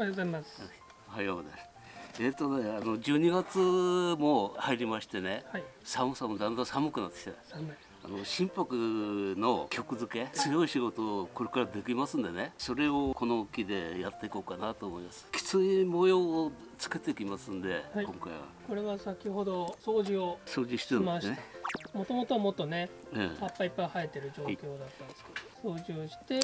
おはようございます。おはようございます。えっ、とね、あの12月も入りましてね、はい。寒さもだんだん寒くなってきた。寒い。あの心拍の曲付け強い仕事をこれからできますんでねそれをこの木でやっていこうかなと思いますきつい模様をつけていきますんで、はい今回はこれは先ほど掃除を掃除してしましたるんですね。もともとはもっとね、え葉っぱいっぱい生えてる状況だったんですけど、掃除をして、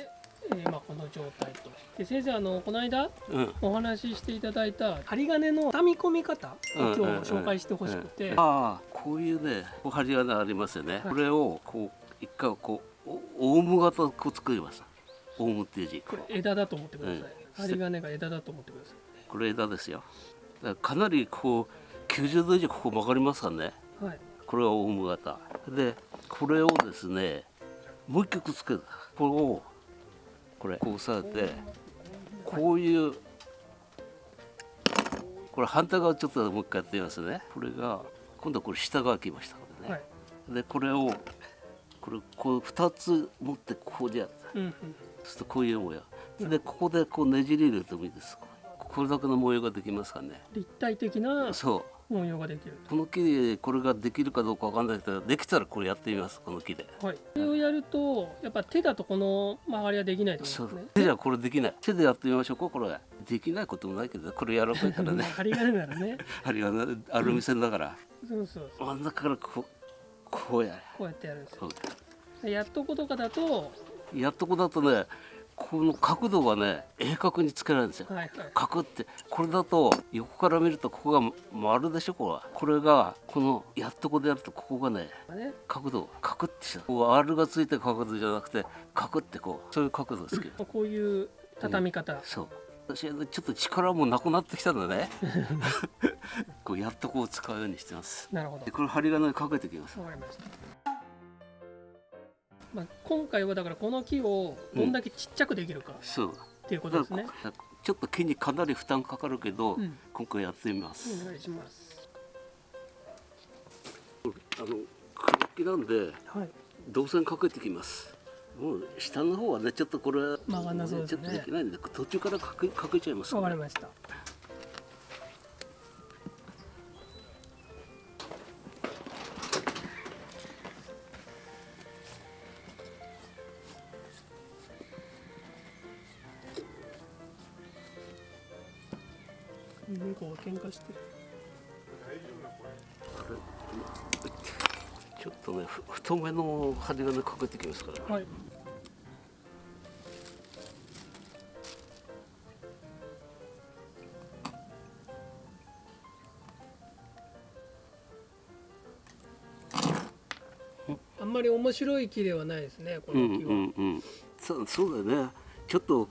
えーまあこの状態と。で先生あのこの間えうん。お話ししていただいた針金の畳み込み方を今日紹介してほしくて、ああこういうね針金ありますよね、はい。これをこう一回こうおオウム型をこう作ります。オウムっていう字。これ枝だと思ってください。うん。針金が枝だと思ってくださこれ枝ですよ。だかなりこう90度以上ここ曲がりますからね。い。はい。これはオウム型。でこれをですねもう一回くっつける。これをこれ。こう押さえてこういうこれ反対側ちょっともう一回やってみますね。これが今度はこれ下側来ましたからね、はい。でこれをこれこう2つ持ってこうでやったうんうん。そうするとこういう模様。でここでこうねじり入れてもいいです。これだけの模様ができますからね。立体的なそう模様ができる。この木でこれができるかどうかわかんないけどできたらこれやってみますこの木ではい。これをやるとやっぱ手だとこの曲がりはできないってこそうとですね。手じゃこれできない手でやってみましょうかこれできないこともないけどこれやらないからね 針金ならね。針がねアルミ線だからそうそうそう。真ん中からこうこうやれこうやってやるんですよやっとことかだと、うやっとこだとねこの角度がね鋭角につけられるんですよ。はい。はい。角ってこれだと横から見るとここが丸でしょこれは。これがこのやっとこでやるとここがねね、角度カクってしたこう R がついてる角度じゃなくてカクってこうそういう角度ですけど。こういう畳み方。そう。私ちょっと力もなくなってきたんだね。こうやっとこう使うようにしてます。なるほど。で。これ針金かけてきます。わかりました。まあ、今回はだからこの木をどんだけちっちゃくできるかそうっていうことですね。ちょっと木にかなり負担かかるけど、うん今回やってみます、お願いします。あの黒木なんではい。導線かけてきますもう下の方はねちょっとこれ曲がんなそうですねちょっとできないんで途中からかけかけちゃいますわかりました。猫が喧嘩してる。ちょっとねふ太めの針金かけてきますからはい。あんまり面白い木ではないですね、こうんの木は。うんうんそうそうだよねちょっと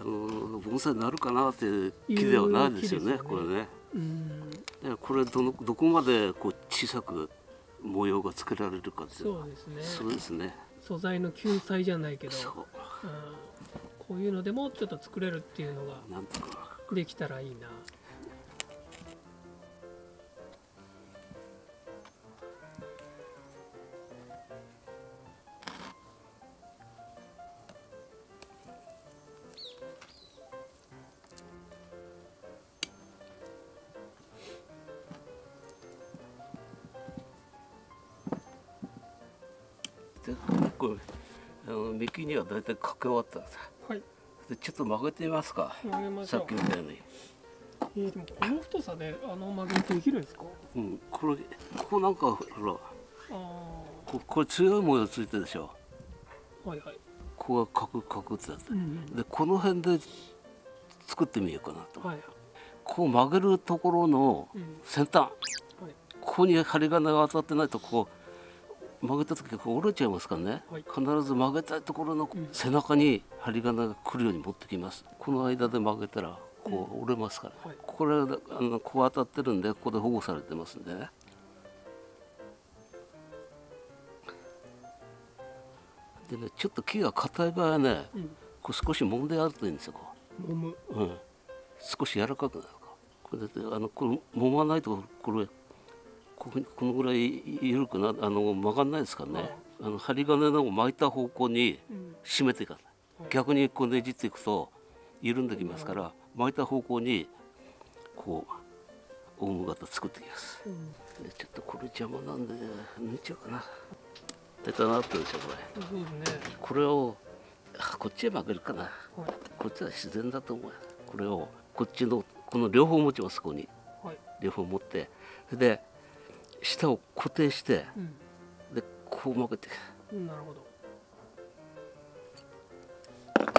あの盆栽になるかなって木ではないですよねね。これね。うん、だからこれどのどこまでこう小さく模様がつけられるかっていうそうですね。そうですね。素材の救済じゃないけど、そう。うん。こういうのでもちょっと作れるっていうのができたらいいな。でこれあの幹には大体かけ終わったんですはい。でちょっと曲げてみますか。曲げましょう。さっき。みたいに、えー、でもこの太さであの曲げできるんですか？うん、これここなんかほら。あここれ強い模様ついてるでしょ。あはいはい、ここがカクカクって。やつうん。でこの辺で作ってみようかなと、はい。こう曲げるところのうん。先端。はい。ここに針金が当たってないとこう曲げた時こう折れちゃいますからね、はい。必ず曲げたいところのうん。背中に針金が来るように持ってきます。この間で曲げたらこう折れますから、はい。これあのこう当たってるんでここで保護されてますんでね。でねちょっと木が硬い場合はねうん。こう少し揉んであるといいんですよこ揉む。う、うん、少し柔らかくなるかこれだってあのこれ揉まないとこれこのぐらい緩くなあの曲がんないですからねあの針金の巻いた方向にうん。締めていかない。逆にこうねじっていくと緩んできますから巻いた方向にこうオウム型作ってきます。うん。でちょっとこれ邪魔なんで抜いちゃうかな。出たなってるでしょこれ。ね。これをあこっちへ曲げるかな。はい。こっちは自然だと思うよ。これをこっちのこの両方持ちますここに。はい。両方持って。で下を固定してうん。でこう曲げて。うんなるほど。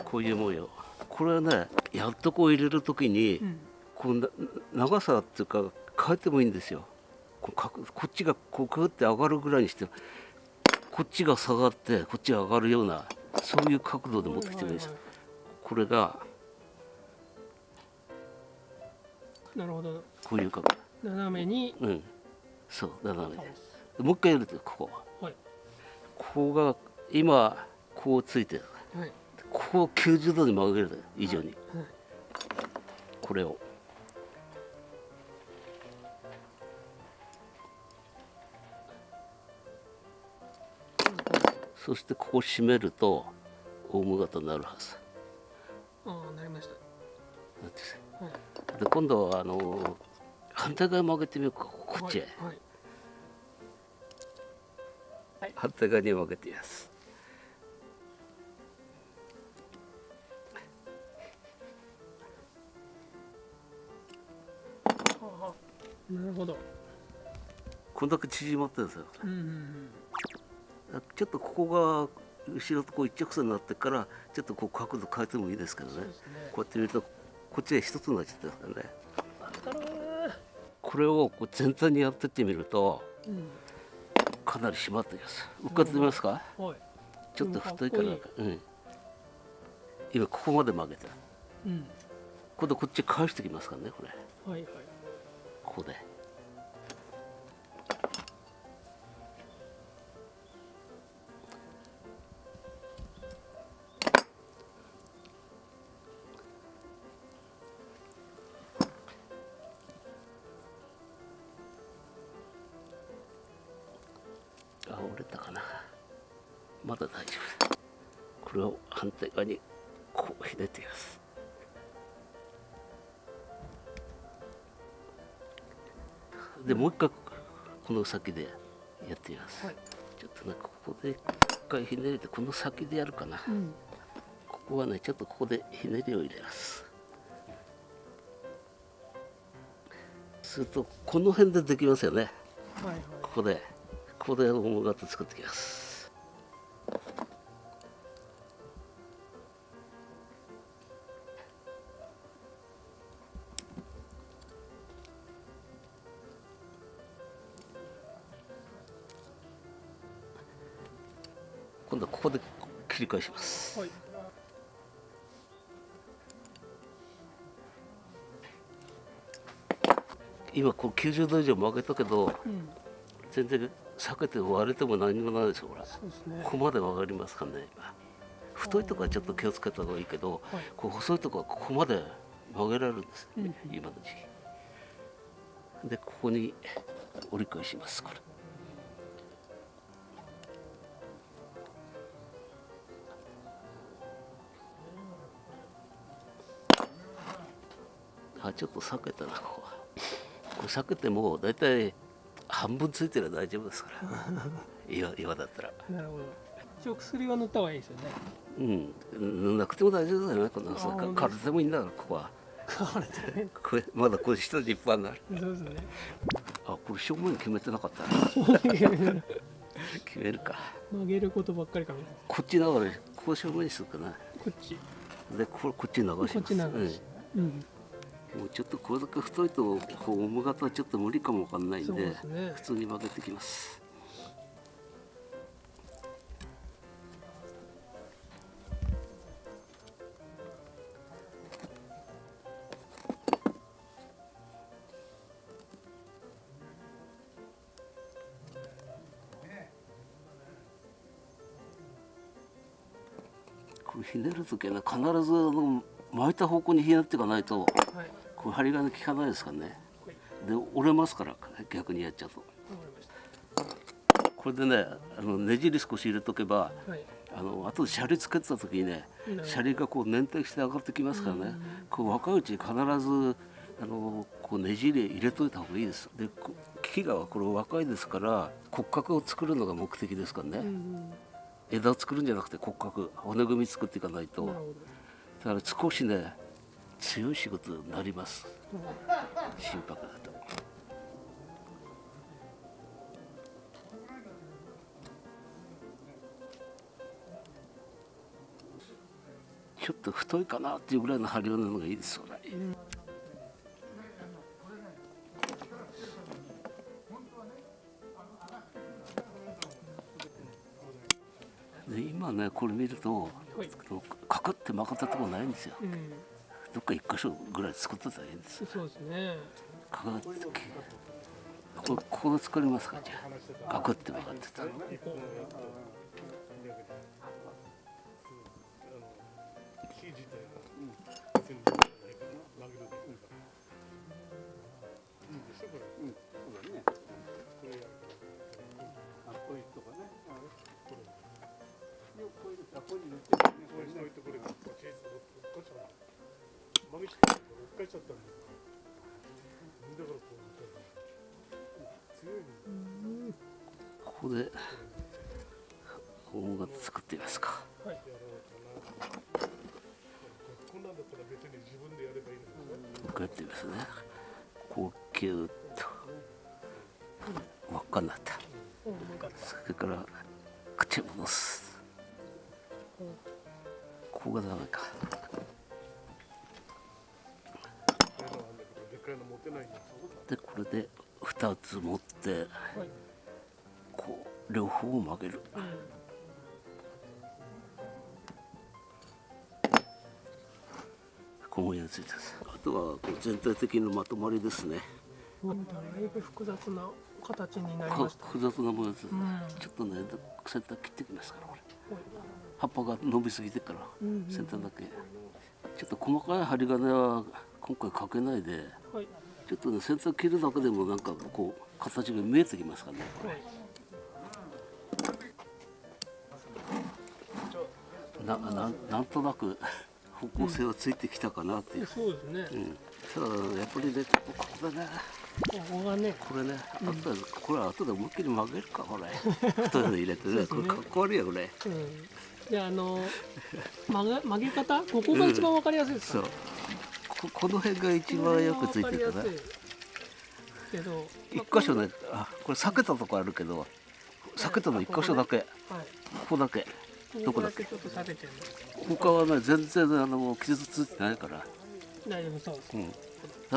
こういう模様これはねやっとこう入れる時に、うん。こうな長さっていうか変えてもいいんですよ。こっちがこうグーって上がるぐらいにしてこっちが下がってこっちが上がるようなそういう角度で持ってきてもいいです。よはこれがいなるほど。こういう角度。斜めにうんそう斜めで倒す。もう一回やるとここ。はい。ここが今こうついてる。はい。ここを90度に曲げる以上に。はい。これを。そしてここ締めるとオウム型になるはず。ああなりました。で今度はあの反対側曲げてみようかこっちへ、はい。はい。反対側に曲げてみます。はあなるほど。こんだけ縮まってるんですよ。うんうんうん。ちょっとここが後ろとこう一直線になってからちょっとこう角度変えてもいいですけどね。ね。こうやって見るとこっちで一つになっちゃってますからねこれをこう全体にやってってみるとうんかなり締まってきます。浮かってみますか？はい。ちょっと太いから。うん。今ここまで曲げた。うん。今度こっち返してきますからねこれ。はいはい。ここでまだ大丈夫。これを反対側にこうひねっています。でもう一回この先でやってみます、はい。ちょっとねここで一回ひねりでこの先でやるかな、うん。ここはねちょっとここでひねりを入れます。するとこの辺でできますよね。はいはい。ここで。ここでオウム型作ってきます今度はここで切り返します。はい。今こう90度以上曲げたけどうん。全然避けて割れても何もないですよほら。ね。ここまで曲がりますからね今。太いとこはちょっと気をつけた方がいいけど、はい。こう細いとこはここまで曲げられるんです、うん。今の時期。でここに折り返しますこれあちょっと避けたなここれ避けても大体半分ついてれば大丈夫ですから。岩岩だったら。なるほど。一応薬は塗った方がいいですよね。うん。塗んなくても大丈夫だよねこんな。さあ本当体でもいいんだからここは。あれでねこれまだこれ下地いっぱいになる。そうですね。あこれ正面決めてなかったな。決めるか。曲げることばっかりこっち流れここ正面にするかな。こっち。でこれこっち流します。こっち流し。うん。うんもうちょっとこれだけ太いとこうオム型はちょっと無理かもわかんないんでね。普通に曲げてきます。ひねる時はね必ずあの巻いた方向にひねっていかないとはいこれ針金効かないですからね。はいで折れますから逆にやっちゃうと。これでねあのねじり少し入れとけばたはい。ああの後でシャリつけてた時にねうんシャリがこう粘体して上がってきますからね、こう若いうちに必ずあのこうねじり入れといた方がいいです。でこ木がこれ若いですから骨格を作るのが目的ですからね、枝を作るんじゃなくて骨格骨組み作っていかないと。だから少しね強い仕事になります。うん心拍だとちょっと太いかなっていうぐらいの張りなのがいいですよね。で今ねこれ見るとはい。かかって曲がったとこないんですよ。うんどっか一箇所ぐらい作ってたらいいんですよ。そうですね。かかってここここで作りますかじゃあ。かかって曲がってたこれういうとこれれこういうあこういうのってねこれしといてこれがこっちへ落っこっちゃ曲げちゃっちゃったんだよだからこう強いのここで音楽作ってみますか。はいやろうかなこんなんだったら別に自分でやればいいのにねこうやってみますね。こうキューッと輪っかになった。それから口を戻す。ここがダメか。でっかいの持てないんだでこれで2つ持ってはいこう両方を曲げる。うん小文についてます。あとはこう全体的なまとまりですね。だいぶ複雑な形になりこました。複雑なものです、うん。ちょっとね先端切ってきますからこれ。はい。葉っぱが伸びすぎてからうんうん。先端だけ。ちょっと細かい針金は今回かけないではい。ちょっとね先端切るだけでもなんかこう形が見えてきますからね。これはい。なななんとなく方向性はついてきたかなっていう、そうですね。うん。ただやっぱりねここだねここがね。これね、後でこれ後で思いっきり曲げるかこれ。太いの入れてね。これかっこ悪いよこれ。うん。じゃああの曲げ曲げ方？ここが一番わかりやすいですそうかねここの辺が一番よくついてるかりやすいけど。一箇所ねあこれ避けたとこあるけど避けたの一箇所だけ。はいここだけ。どこだっけ？他はね全然あの傷ついてないから、大丈夫そうです。うん、だ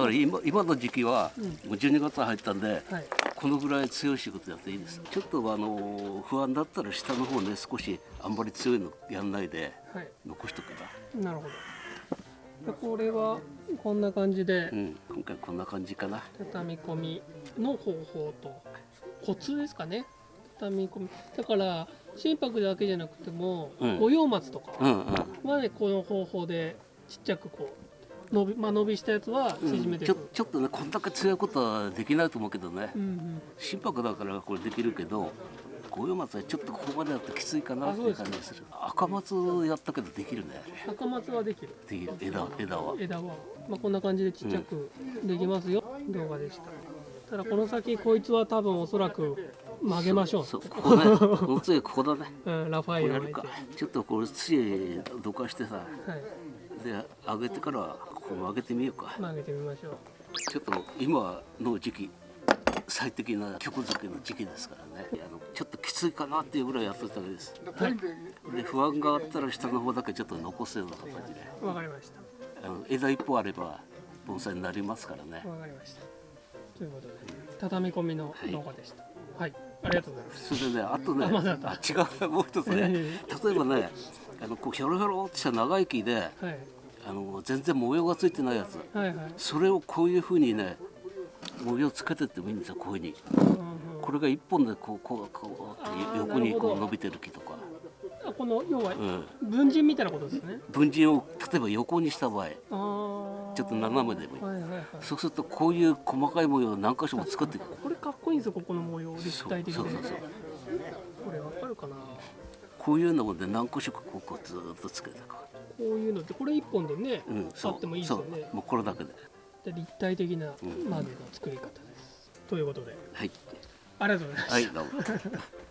から今今の時期はうん。もう12月入ったんではい。このぐらい強い仕事やっていいです。ちょっとあの不安だったら下の方ね少しあんまり強いのやんないではい。残しとけば。なるほどでこれはこんな感じでうん今回こんな感じかな。畳み込みの方法とコツですかね。畳み込み。だから心拍だけじゃなくてもうん。五葉松とか。うんうん。はねこの方法でちっちゃくこう伸び,、まあ、伸びしたやつは縮めていく、ちょちょっとねこんだけ強いことはできないと思うけどね。うんうん。心拍だからこれできるけど五葉松はちょっとここまでやってきついかなっていう感じがする。赤松やったけどできるね。赤松はできる。できる。枝枝は。枝は、まあ、こんな感じでちっちゃくできますよ、動画でした。ただこの先こいつは多分おそらく曲げましょう。そうここね。この次ここだね。うん、ラファイアを巻いて。ちょっとこれ土どかしてさはい。で上げてからここ曲げてみようか。曲げてみましょう。ちょっと今の時期最適な曲作りの時期ですからね。あのちょっときついかなっていうぐらいやってたわけです。はいで不安があったら下の方だけちょっと残すような形で。わかりました。あの枝一本あれば盆栽になりますからね。わかりました。ということで畳み込みの動画でした。はい、ありがとうございます。それでねあとねあまあ違う。もう一つね。例えばねあのこうひょろひょろってした長い木ではい。あの全然模様がついてないやつ。はいはい。それをこういうふうにね模様つけてってもいいんですよこういうふうに。うんうんこれが一本でこうこうこうあー横にこう伸びてる木とか、あこの要はうん、文人みたいなことですね。文人を例えば横にした場合ちょっと斜めでもいい。はいはいはい。そうするとこういう細かい模様を何箇所も作っていく。これかっこいいんですよここの模様立体的でそうそうそうこれわかるかな？こういうので何個色ここずーっとつけてここういうのってこれ一本でね、う、う。ん、あってもいいですよね。そう。もうこれだけでで立体的な窓の作り方です、ということで。はい。ありがとうございましたはいどうも